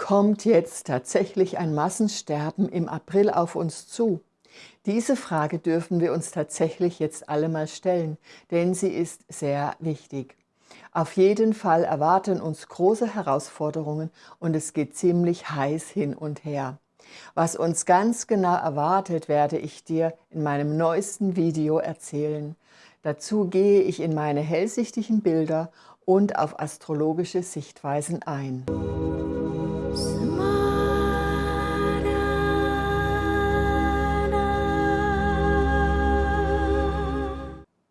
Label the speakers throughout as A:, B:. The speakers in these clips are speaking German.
A: Kommt jetzt tatsächlich ein Massensterben im April auf uns zu? Diese Frage dürfen wir uns tatsächlich jetzt alle mal stellen, denn sie ist sehr wichtig. Auf jeden Fall erwarten uns große Herausforderungen und es geht ziemlich heiß hin und her. Was uns ganz genau erwartet, werde ich dir in meinem neuesten Video erzählen. Dazu gehe ich in meine hellsichtigen Bilder und auf astrologische Sichtweisen ein.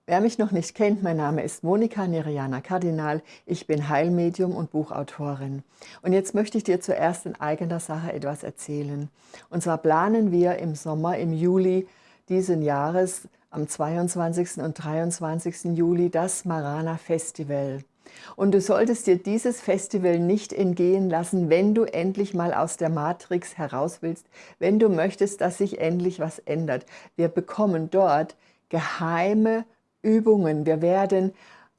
A: Wer mich noch nicht kennt, mein Name ist Monika Neriana Kardinal. Ich bin Heilmedium und Buchautorin. Und jetzt möchte ich dir zuerst in eigener Sache etwas erzählen. Und zwar planen wir im Sommer, im Juli diesen Jahres, am 22. und 23. Juli, das Marana Festival. Und du solltest dir dieses Festival nicht entgehen lassen, wenn du endlich mal aus der Matrix heraus willst, wenn du möchtest, dass sich endlich was ändert. Wir bekommen dort geheime Übungen. Wir werden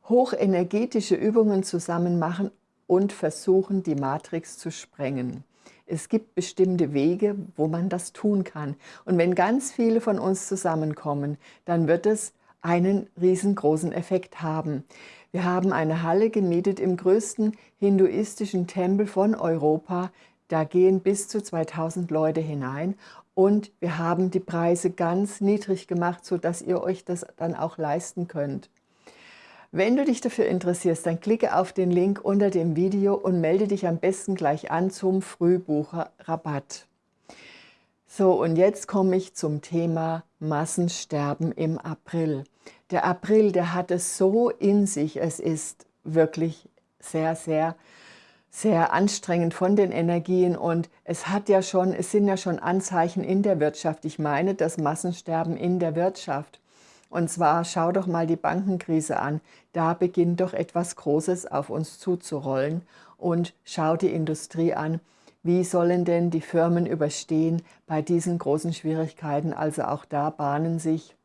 A: hochenergetische Übungen zusammen machen und versuchen, die Matrix zu sprengen. Es gibt bestimmte Wege, wo man das tun kann. Und wenn ganz viele von uns zusammenkommen, dann wird es einen riesengroßen Effekt haben. Wir haben eine Halle gemietet im größten hinduistischen Tempel von Europa. Da gehen bis zu 2000 Leute hinein und wir haben die Preise ganz niedrig gemacht, sodass ihr euch das dann auch leisten könnt. Wenn du dich dafür interessierst, dann klicke auf den Link unter dem Video und melde dich am besten gleich an zum Frühbucherrabatt. So, und jetzt komme ich zum Thema Massensterben im April. Der April, der hat es so in sich, es ist wirklich sehr, sehr sehr anstrengend von den Energien und es hat ja schon, es sind ja schon Anzeichen in der Wirtschaft. Ich meine das Massensterben in der Wirtschaft. Und zwar schau doch mal die Bankenkrise an. Da beginnt doch etwas Großes auf uns zuzurollen. Und schau die Industrie an. Wie sollen denn die Firmen überstehen bei diesen großen Schwierigkeiten? Also auch da bahnen sich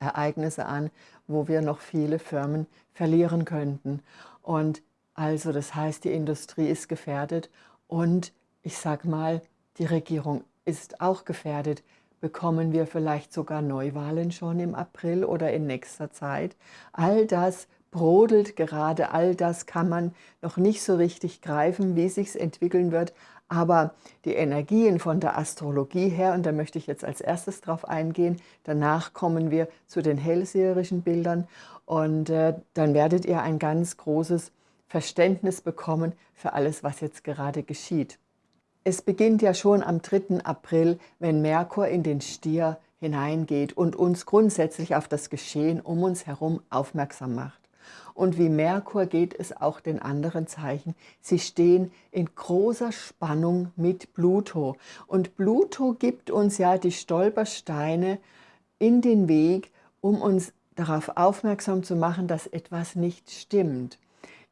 A: Ereignisse an, wo wir noch viele Firmen verlieren könnten. Und also das heißt, die Industrie ist gefährdet und ich sage mal, die Regierung ist auch gefährdet. Bekommen wir vielleicht sogar Neuwahlen schon im April oder in nächster Zeit? All das brodelt gerade, all das kann man noch nicht so richtig greifen, wie sich entwickeln wird. Aber die Energien von der Astrologie her, und da möchte ich jetzt als erstes drauf eingehen, danach kommen wir zu den hellseherischen Bildern und äh, dann werdet ihr ein ganz großes Verständnis bekommen für alles, was jetzt gerade geschieht. Es beginnt ja schon am 3. April, wenn Merkur in den Stier hineingeht und uns grundsätzlich auf das Geschehen um uns herum aufmerksam macht. Und wie Merkur geht es auch den anderen Zeichen. Sie stehen in großer Spannung mit Pluto. Und Pluto gibt uns ja die Stolpersteine in den Weg, um uns darauf aufmerksam zu machen, dass etwas nicht stimmt.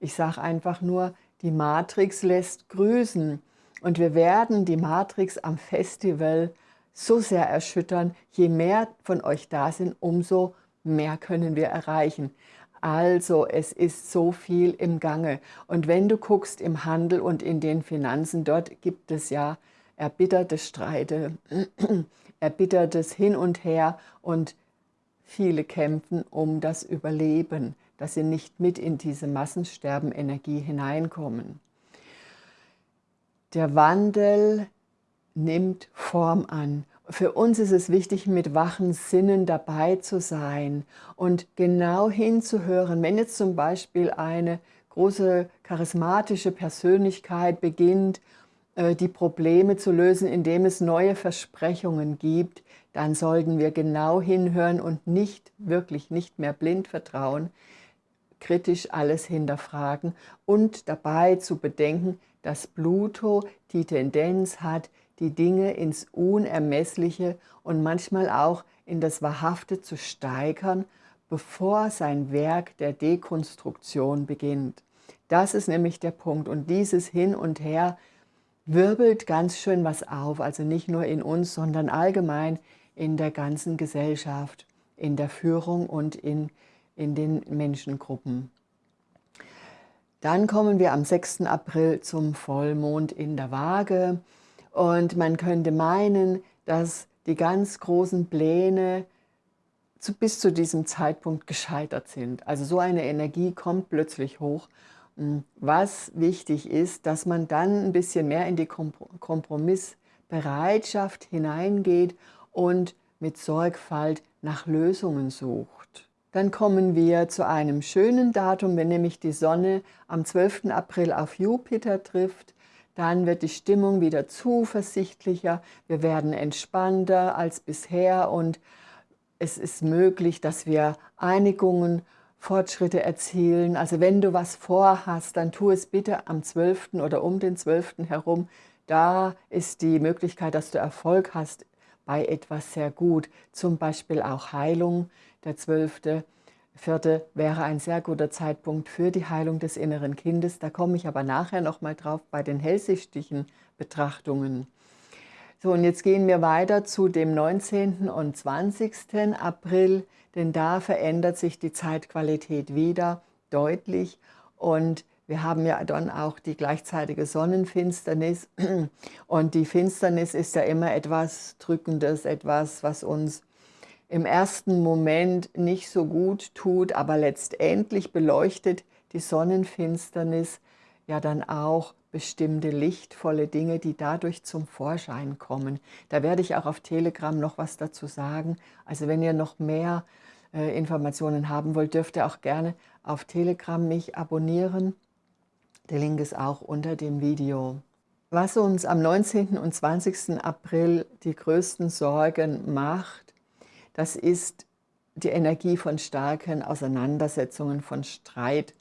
A: Ich sage einfach nur, die Matrix lässt grüßen. Und wir werden die Matrix am Festival so sehr erschüttern. Je mehr von euch da sind, umso mehr können wir erreichen. Also es ist so viel im Gange. Und wenn du guckst im Handel und in den Finanzen, dort gibt es ja erbitterte Streite, erbittertes Hin und Her und viele kämpfen um das Überleben dass sie nicht mit in diese Massensterben-Energie hineinkommen. Der Wandel nimmt Form an. Für uns ist es wichtig, mit wachen Sinnen dabei zu sein und genau hinzuhören. Wenn jetzt zum Beispiel eine große charismatische Persönlichkeit beginnt, äh, die Probleme zu lösen, indem es neue Versprechungen gibt, dann sollten wir genau hinhören und nicht, wirklich nicht mehr blind vertrauen, kritisch alles hinterfragen und dabei zu bedenken, dass Pluto die Tendenz hat, die Dinge ins Unermessliche und manchmal auch in das Wahrhafte zu steigern, bevor sein Werk der Dekonstruktion beginnt. Das ist nämlich der Punkt. Und dieses Hin und Her wirbelt ganz schön was auf, also nicht nur in uns, sondern allgemein in der ganzen Gesellschaft, in der Führung und in in den Menschengruppen. Dann kommen wir am 6. April zum Vollmond in der Waage und man könnte meinen, dass die ganz großen Pläne zu, bis zu diesem Zeitpunkt gescheitert sind. Also so eine Energie kommt plötzlich hoch. Was wichtig ist, dass man dann ein bisschen mehr in die Kompromissbereitschaft hineingeht und mit Sorgfalt nach Lösungen sucht. Dann kommen wir zu einem schönen Datum, wenn nämlich die Sonne am 12. April auf Jupiter trifft. Dann wird die Stimmung wieder zuversichtlicher, wir werden entspannter als bisher und es ist möglich, dass wir Einigungen, Fortschritte erzielen. Also wenn du was vorhast, dann tu es bitte am 12. oder um den 12. herum. Da ist die Möglichkeit, dass du Erfolg hast bei etwas sehr gut. Zum Beispiel auch Heilung. Der 12. Vierte wäre ein sehr guter Zeitpunkt für die Heilung des inneren Kindes. Da komme ich aber nachher nochmal drauf bei den hellsichtigen Betrachtungen. So, und jetzt gehen wir weiter zu dem 19. und 20. April, denn da verändert sich die Zeitqualität wieder deutlich und wir haben ja dann auch die gleichzeitige Sonnenfinsternis und die Finsternis ist ja immer etwas Drückendes, etwas, was uns im ersten Moment nicht so gut tut, aber letztendlich beleuchtet die Sonnenfinsternis ja dann auch bestimmte lichtvolle Dinge, die dadurch zum Vorschein kommen. Da werde ich auch auf Telegram noch was dazu sagen. Also wenn ihr noch mehr äh, Informationen haben wollt, dürft ihr auch gerne auf Telegram mich abonnieren. Der Link ist auch unter dem Video. Was uns am 19. und 20. April die größten Sorgen macht, das ist die Energie von starken Auseinandersetzungen, von Streit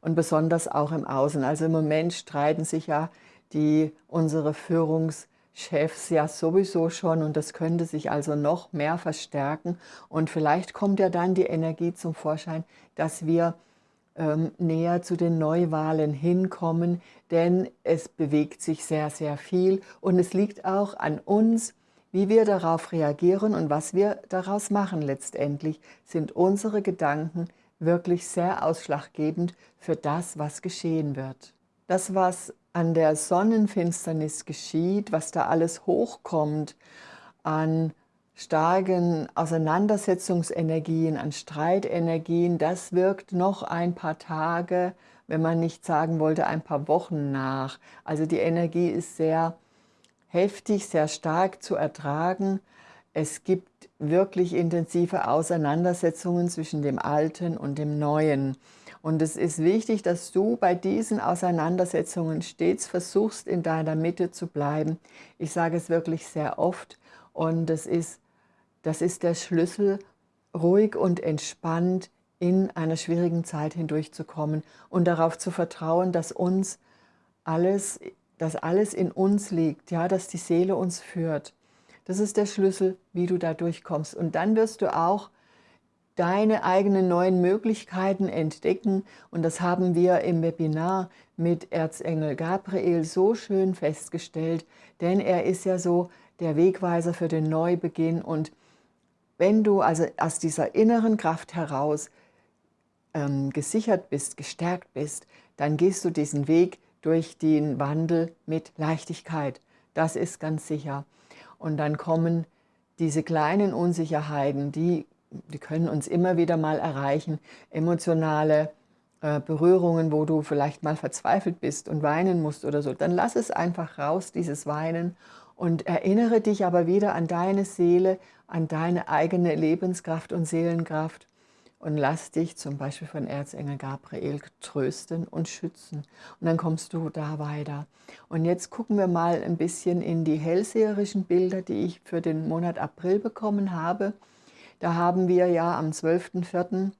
A: und besonders auch im Außen. Also im Moment streiten sich ja die, unsere Führungschefs ja sowieso schon und das könnte sich also noch mehr verstärken. Und vielleicht kommt ja dann die Energie zum Vorschein, dass wir ähm, näher zu den Neuwahlen hinkommen, denn es bewegt sich sehr, sehr viel und es liegt auch an uns, wie wir darauf reagieren und was wir daraus machen letztendlich, sind unsere Gedanken, wirklich sehr ausschlaggebend für das, was geschehen wird. Das, was an der Sonnenfinsternis geschieht, was da alles hochkommt an starken Auseinandersetzungsenergien, an Streitenergien, das wirkt noch ein paar Tage, wenn man nicht sagen wollte, ein paar Wochen nach. Also die Energie ist sehr heftig, sehr stark zu ertragen. Es gibt wirklich intensive Auseinandersetzungen zwischen dem Alten und dem Neuen. Und es ist wichtig, dass du bei diesen Auseinandersetzungen stets versuchst, in deiner Mitte zu bleiben. Ich sage es wirklich sehr oft und das ist, das ist der Schlüssel, ruhig und entspannt in einer schwierigen Zeit hindurchzukommen und darauf zu vertrauen, dass uns alles, dass alles in uns liegt, ja, dass die Seele uns führt. Das ist der Schlüssel, wie du da durchkommst. Und dann wirst du auch deine eigenen neuen Möglichkeiten entdecken. Und das haben wir im Webinar mit Erzengel Gabriel so schön festgestellt, denn er ist ja so der Wegweiser für den Neubeginn. Und wenn du also aus dieser inneren Kraft heraus ähm, gesichert bist, gestärkt bist, dann gehst du diesen Weg durch den Wandel mit Leichtigkeit. Das ist ganz sicher. Und dann kommen diese kleinen Unsicherheiten, die, die können uns immer wieder mal erreichen, emotionale äh, Berührungen, wo du vielleicht mal verzweifelt bist und weinen musst oder so. Dann lass es einfach raus, dieses Weinen, und erinnere dich aber wieder an deine Seele, an deine eigene Lebenskraft und Seelenkraft und lass dich zum Beispiel von Erzengel Gabriel trösten und schützen. Und dann kommst du da weiter. Und jetzt gucken wir mal ein bisschen in die hellseherischen Bilder, die ich für den Monat April bekommen habe. Da haben wir ja am 12.04.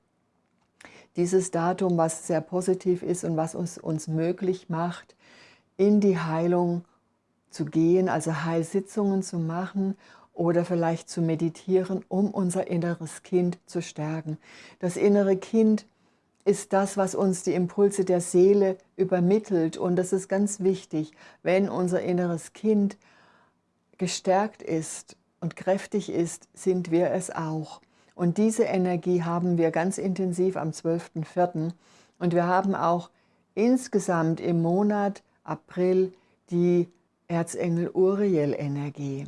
A: dieses Datum, was sehr positiv ist und was uns, uns möglich macht, in die Heilung zu gehen, also Heilsitzungen zu machen oder vielleicht zu meditieren, um unser inneres Kind zu stärken. Das innere Kind ist das, was uns die Impulse der Seele übermittelt. Und das ist ganz wichtig, wenn unser inneres Kind gestärkt ist und kräftig ist, sind wir es auch. Und diese Energie haben wir ganz intensiv am 12.04. Und wir haben auch insgesamt im Monat April die Erzengel Uriel-Energie.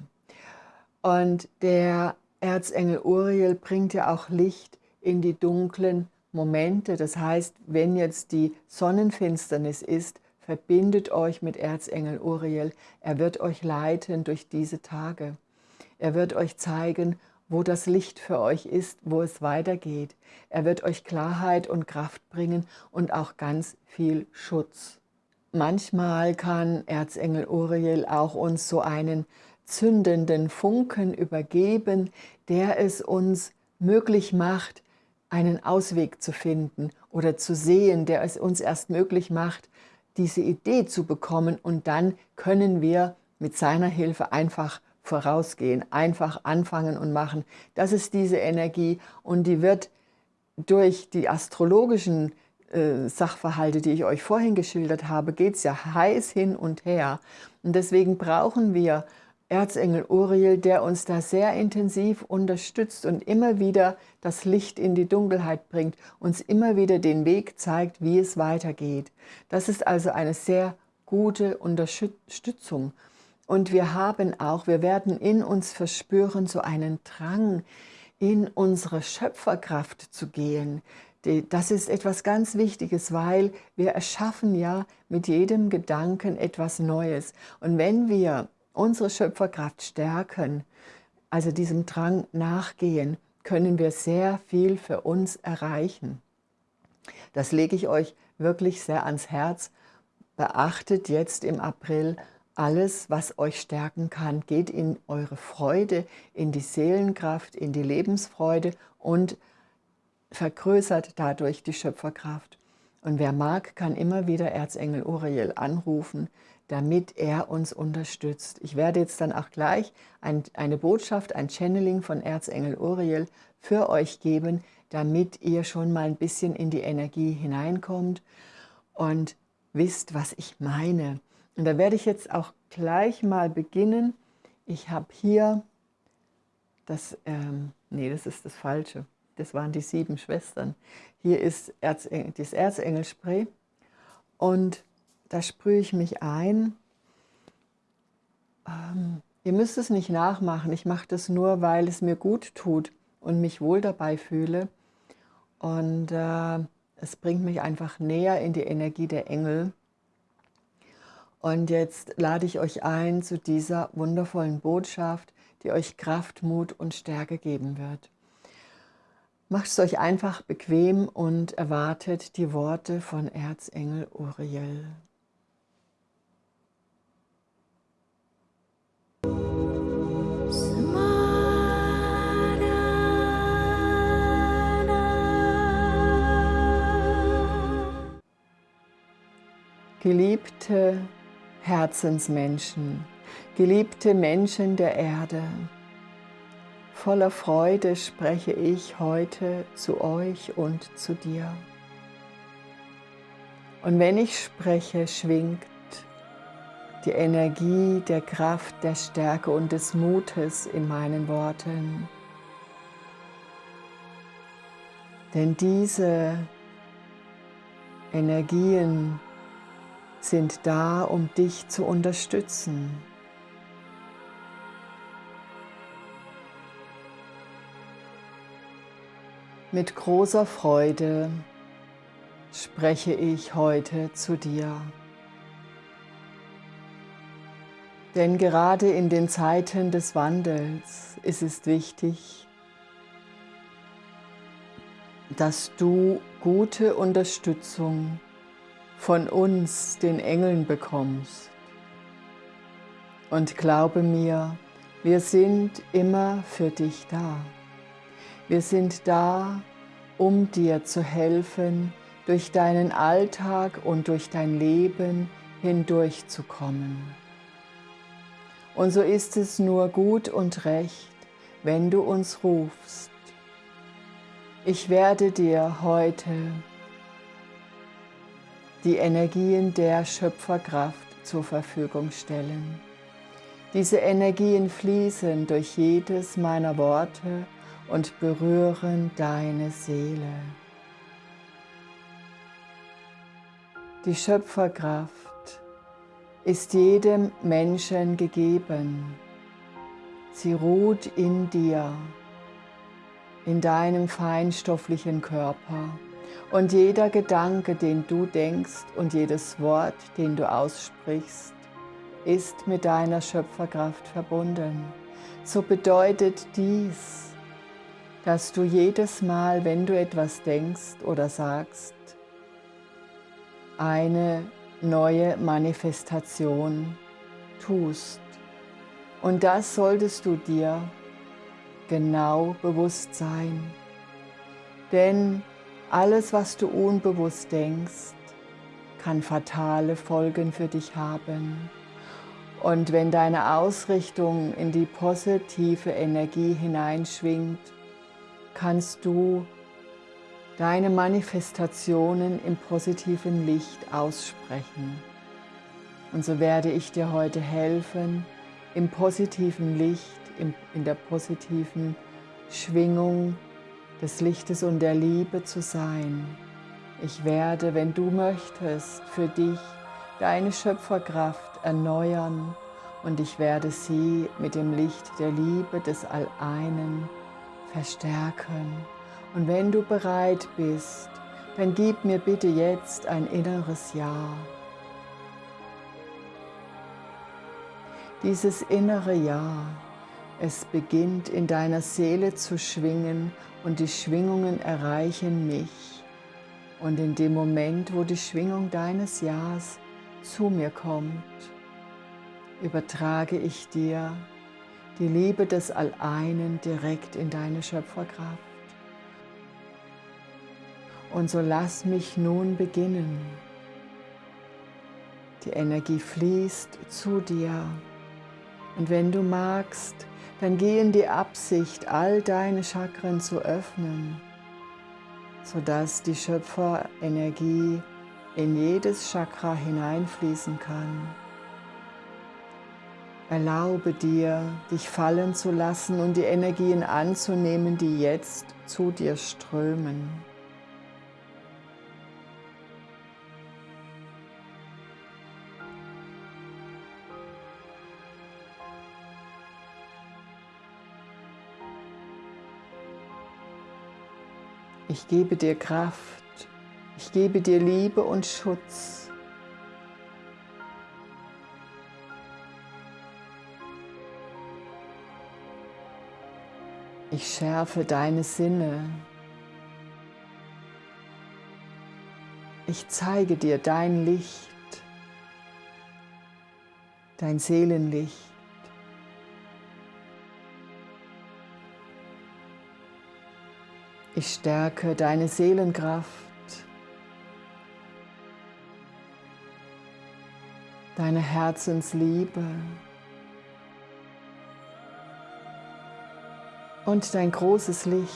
A: Und der Erzengel Uriel bringt ja auch Licht in die dunklen Momente. Das heißt, wenn jetzt die Sonnenfinsternis ist, verbindet euch mit Erzengel Uriel. Er wird euch leiten durch diese Tage. Er wird euch zeigen, wo das Licht für euch ist, wo es weitergeht. Er wird euch Klarheit und Kraft bringen und auch ganz viel Schutz. Manchmal kann Erzengel Uriel auch uns so einen zündenden Funken übergeben, der es uns möglich macht, einen Ausweg zu finden oder zu sehen, der es uns erst möglich macht, diese Idee zu bekommen und dann können wir mit seiner Hilfe einfach vorausgehen, einfach anfangen und machen. Das ist diese Energie und die wird durch die astrologischen äh, Sachverhalte, die ich euch vorhin geschildert habe, geht es ja heiß hin und her. Und deswegen brauchen wir Erzengel Uriel, der uns da sehr intensiv unterstützt und immer wieder das Licht in die Dunkelheit bringt, uns immer wieder den Weg zeigt, wie es weitergeht. Das ist also eine sehr gute Unterstützung. Und wir haben auch, wir werden in uns verspüren, so einen Drang, in unsere Schöpferkraft zu gehen. Das ist etwas ganz Wichtiges, weil wir erschaffen ja mit jedem Gedanken etwas Neues. Und wenn wir unsere Schöpferkraft stärken, also diesem Drang nachgehen, können wir sehr viel für uns erreichen. Das lege ich euch wirklich sehr ans Herz. Beachtet jetzt im April alles, was euch stärken kann. Geht in eure Freude, in die Seelenkraft, in die Lebensfreude und vergrößert dadurch die Schöpferkraft. Und wer mag, kann immer wieder Erzengel Uriel anrufen damit er uns unterstützt. Ich werde jetzt dann auch gleich ein, eine Botschaft, ein Channeling von Erzengel Uriel für euch geben, damit ihr schon mal ein bisschen in die Energie hineinkommt und wisst, was ich meine. Und da werde ich jetzt auch gleich mal beginnen. Ich habe hier das, ähm, nee, das ist das Falsche. Das waren die sieben Schwestern. Hier ist Erzengel, das Erzengelspray und da sprühe ich mich ein. Ähm, ihr müsst es nicht nachmachen, ich mache das nur, weil es mir gut tut und mich wohl dabei fühle. Und äh, es bringt mich einfach näher in die Energie der Engel. Und jetzt lade ich euch ein zu dieser wundervollen Botschaft, die euch Kraft, Mut und Stärke geben wird. Macht es euch einfach bequem und erwartet die Worte von Erzengel Uriel. Geliebte Herzensmenschen, geliebte Menschen der Erde, voller Freude spreche ich heute zu euch und zu dir. Und wenn ich spreche, schwingt die Energie der Kraft, der Stärke und des Mutes in meinen Worten. Denn diese Energien sind da, um dich zu unterstützen. Mit großer Freude spreche ich heute zu dir. Denn gerade in den Zeiten des Wandels ist es wichtig, dass du gute Unterstützung von uns, den Engeln, bekommst. Und glaube mir, wir sind immer für dich da. Wir sind da, um dir zu helfen, durch deinen Alltag und durch dein Leben hindurchzukommen. Und so ist es nur gut und recht, wenn du uns rufst. Ich werde dir heute die Energien der Schöpferkraft zur Verfügung stellen. Diese Energien fließen durch jedes meiner Worte und berühren deine Seele. Die Schöpferkraft ist jedem Menschen gegeben. Sie ruht in dir, in deinem feinstofflichen Körper. Und jeder Gedanke, den du denkst und jedes Wort, den du aussprichst, ist mit deiner Schöpferkraft verbunden. So bedeutet dies, dass du jedes Mal, wenn du etwas denkst oder sagst, eine neue Manifestation tust. Und das solltest du dir genau bewusst sein. Denn alles, was du unbewusst denkst, kann fatale Folgen für dich haben. Und wenn deine Ausrichtung in die positive Energie hineinschwingt, kannst du deine Manifestationen im positiven Licht aussprechen. Und so werde ich dir heute helfen, im positiven Licht, in der positiven Schwingung des Lichtes und der Liebe zu sein. Ich werde, wenn du möchtest, für dich deine Schöpferkraft erneuern und ich werde sie mit dem Licht der Liebe des Alleinen verstärken. Und wenn du bereit bist, dann gib mir bitte jetzt ein inneres Ja. Dieses innere Ja, es beginnt in deiner Seele zu schwingen und die Schwingungen erreichen mich. Und in dem Moment, wo die Schwingung deines Ja's zu mir kommt, übertrage ich dir die Liebe des Alleinen direkt in deine Schöpferkraft. Und so lass mich nun beginnen. Die Energie fließt zu dir. Und wenn du magst, dann geh in die Absicht, all deine Chakren zu öffnen, sodass die Schöpferenergie in jedes Chakra hineinfließen kann. Erlaube dir, dich fallen zu lassen und die Energien anzunehmen, die jetzt zu dir strömen. Ich gebe dir Kraft, ich gebe dir Liebe und Schutz. Ich schärfe deine Sinne. Ich zeige dir dein Licht, dein Seelenlicht. Ich stärke deine Seelenkraft, deine Herzensliebe und dein großes Licht.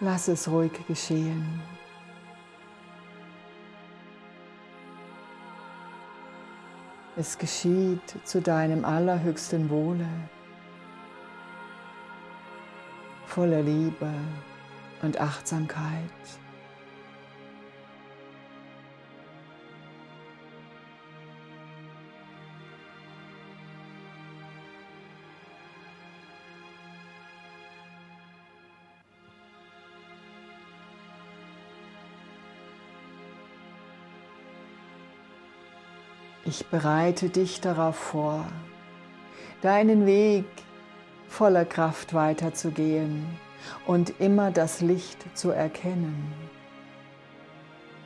A: Lass es ruhig geschehen. Es geschieht zu deinem allerhöchsten Wohle voller Liebe und Achtsamkeit. Ich bereite dich darauf vor, deinen Weg voller Kraft weiterzugehen und immer das Licht zu erkennen,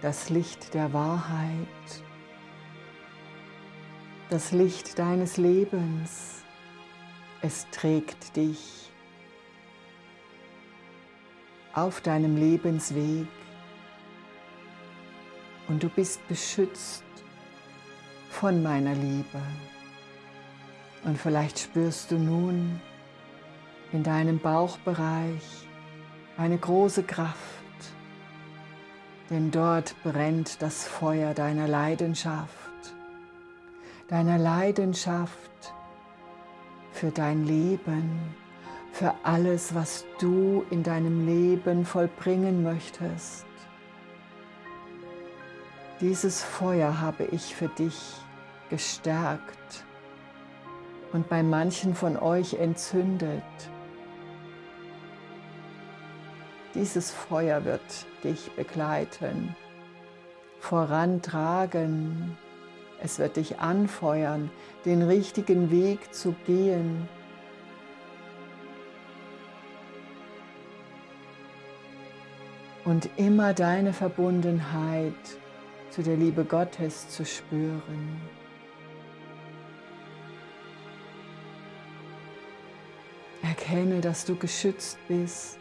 A: das Licht der Wahrheit, das Licht deines Lebens. Es trägt dich auf deinem Lebensweg und du bist beschützt von meiner Liebe. Und vielleicht spürst du nun, in deinem Bauchbereich eine große Kraft, denn dort brennt das Feuer deiner Leidenschaft, deiner Leidenschaft für dein Leben, für alles, was du in deinem Leben vollbringen möchtest. Dieses Feuer habe ich für dich gestärkt und bei manchen von euch entzündet. Dieses Feuer wird dich begleiten, vorantragen. Es wird dich anfeuern, den richtigen Weg zu gehen. Und immer deine Verbundenheit zu der Liebe Gottes zu spüren. Erkenne, dass du geschützt bist.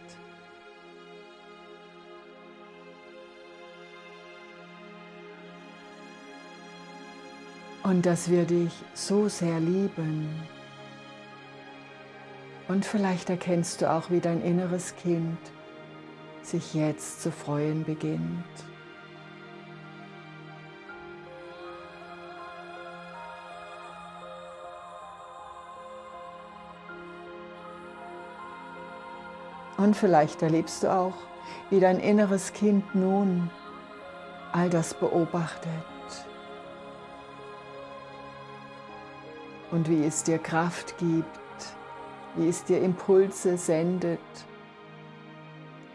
A: Und dass wir dich so sehr lieben. Und vielleicht erkennst du auch, wie dein inneres Kind sich jetzt zu freuen beginnt. Und vielleicht erlebst du auch, wie dein inneres Kind nun all das beobachtet und wie es dir Kraft gibt, wie es dir Impulse sendet,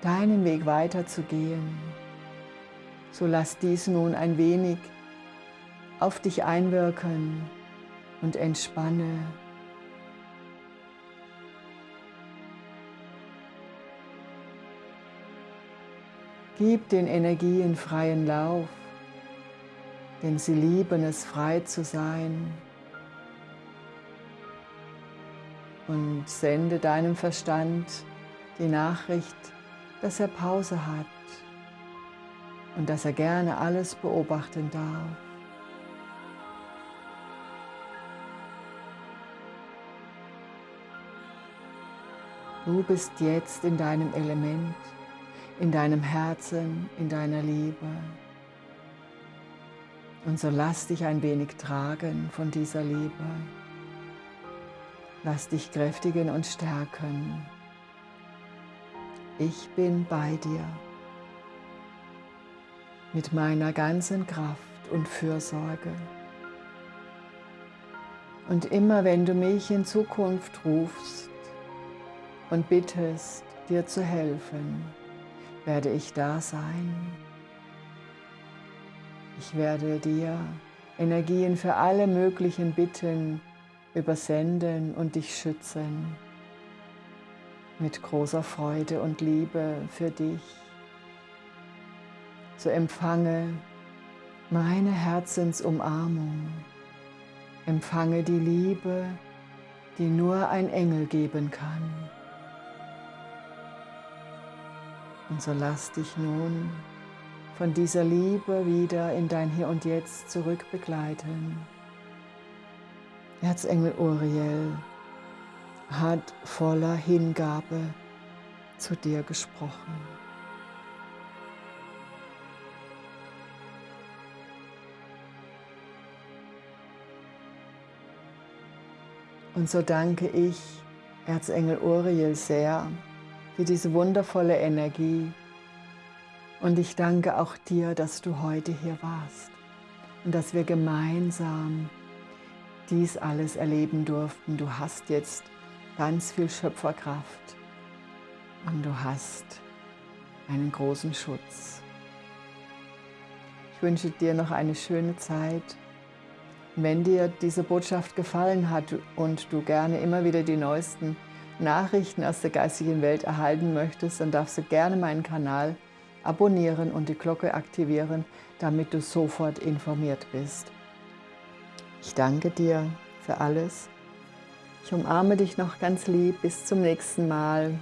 A: deinen Weg weiterzugehen. So lass dies nun ein wenig auf dich einwirken und entspanne Gib den Energien freien Lauf, denn sie lieben es, frei zu sein. Und sende deinem Verstand die Nachricht, dass er Pause hat und dass er gerne alles beobachten darf. Du bist jetzt in deinem Element in deinem Herzen, in deiner Liebe. Und so lass dich ein wenig tragen von dieser Liebe. Lass dich kräftigen und stärken. Ich bin bei dir mit meiner ganzen Kraft und Fürsorge. Und immer wenn du mich in Zukunft rufst und bittest, dir zu helfen, werde ich da sein. Ich werde dir Energien für alle möglichen Bitten übersenden und dich schützen mit großer Freude und Liebe für dich. So empfange meine Herzensumarmung, empfange die Liebe, die nur ein Engel geben kann. Und so lass dich nun von dieser Liebe wieder in dein Hier und Jetzt zurück begleiten. Erzengel Uriel hat voller Hingabe zu dir gesprochen. Und so danke ich Erzengel Uriel sehr für diese wundervolle Energie. Und ich danke auch dir, dass du heute hier warst und dass wir gemeinsam dies alles erleben durften. Du hast jetzt ganz viel Schöpferkraft und du hast einen großen Schutz. Ich wünsche dir noch eine schöne Zeit. Wenn dir diese Botschaft gefallen hat und du gerne immer wieder die neuesten Nachrichten aus der geistigen Welt erhalten möchtest, dann darfst du gerne meinen Kanal abonnieren und die Glocke aktivieren, damit du sofort informiert bist. Ich danke dir für alles. Ich umarme dich noch ganz lieb. Bis zum nächsten Mal.